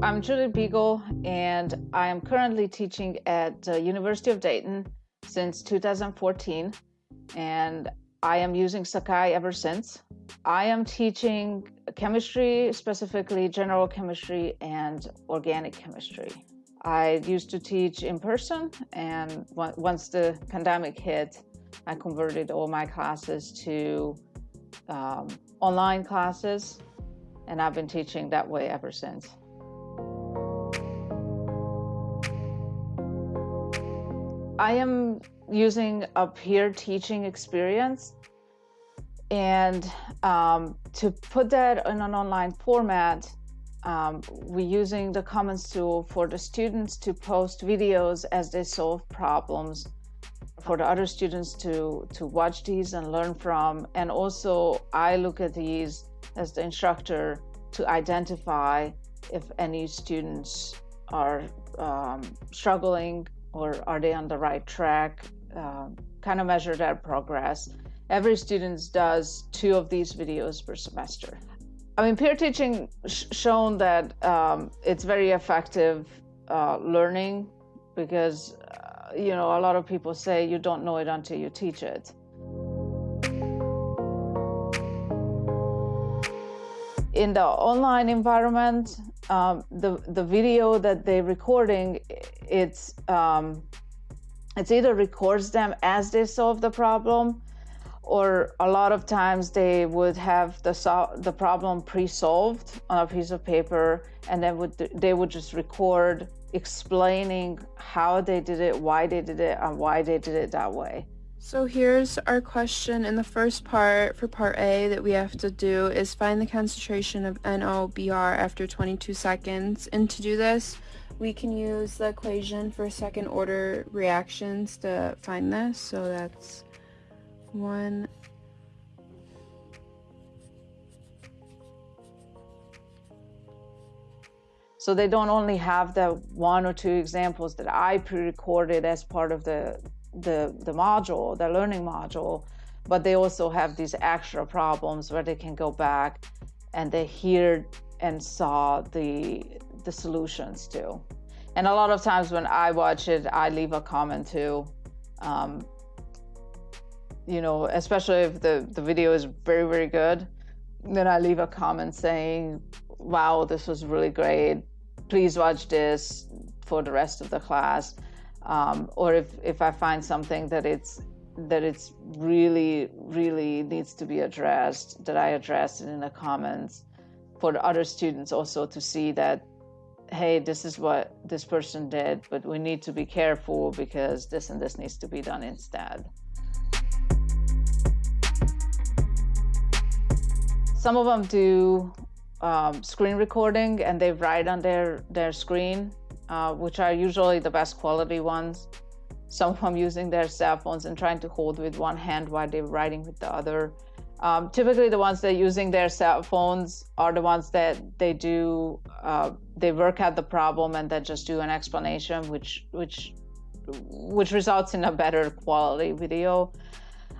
I'm Julie Beagle, and I am currently teaching at the University of Dayton since 2014, and I am using Sakai ever since. I am teaching chemistry, specifically general chemistry and organic chemistry. I used to teach in person, and once the pandemic hit, I converted all my classes to um, online classes, and I've been teaching that way ever since. I am using a peer teaching experience and um, to put that in an online format, um, we're using the Commons tool for the students to post videos as they solve problems, for the other students to, to watch these and learn from. And also, I look at these as the instructor to identify if any students are um, struggling or are they on the right track, uh, kind of measure their progress. Every student does two of these videos per semester. I mean, peer teaching sh shown that um, it's very effective uh, learning because, uh, you know, a lot of people say you don't know it until you teach it. In the online environment, um, the the video that they're recording, it's um, it's either records them as they solve the problem, or a lot of times they would have the so the problem pre-solved on a piece of paper, and then would they would just record explaining how they did it, why they did it, and why they did it that way. So here's our question in the first part for part A that we have to do is find the concentration of NOBR after 22 seconds. And to do this, we can use the equation for second order reactions to find this. So that's one So they don't only have the one or two examples that I pre-recorded as part of the the, the module, the learning module, but they also have these extra problems where they can go back and they hear and saw the, the solutions too. And a lot of times when I watch it, I leave a comment too. Um, you know, especially if the, the video is very, very good, then I leave a comment saying, wow, this was really great. Please watch this for the rest of the class um, or if, if I find something that it's that it's really really needs to be addressed that I address it in the comments for other students also to see that hey this is what this person did but we need to be careful because this and this needs to be done instead. Some of them do um, screen recording and they write on their their screen uh, which are usually the best quality ones. Some of them using their cell phones and trying to hold with one hand while they're writing with the other. Um, typically, the ones that are using their cell phones are the ones that they do, uh, they work out the problem and then just do an explanation, which which which results in a better quality video.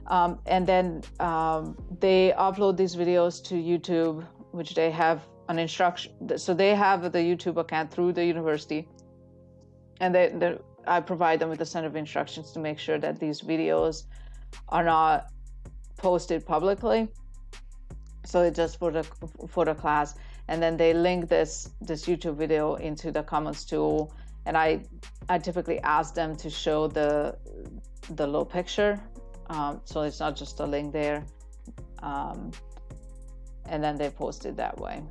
Um, and then um, they upload these videos to YouTube, which they have an instruction. So they have the YouTube account through the university and they, they, I provide them with a set of instructions to make sure that these videos are not posted publicly. So it's just for the for the class, and then they link this this YouTube video into the comments tool, and I I typically ask them to show the the low picture, um, so it's not just a link there, um, and then they post it that way.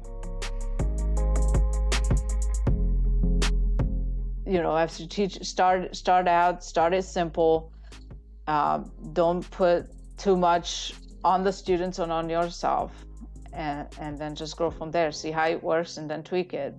You know, have to teach, start, start out, start it simple. Um, don't put too much on the students and on yourself and, and then just grow from there. See how it works and then tweak it.